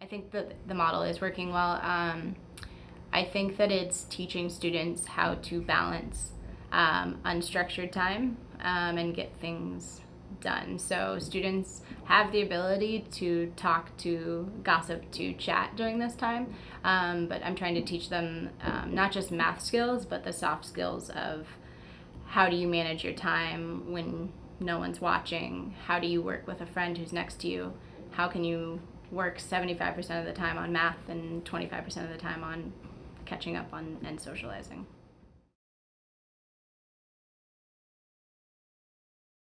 I think that the model is working well. Um, I think that it's teaching students how to balance um, unstructured time um, and get things done. So students have the ability to talk, to gossip, to chat during this time. Um, but I'm trying to teach them um, not just math skills, but the soft skills of how do you manage your time when no one's watching? How do you work with a friend who's next to you? How can you work 75% of the time on math and 25% of the time on catching up on and socializing?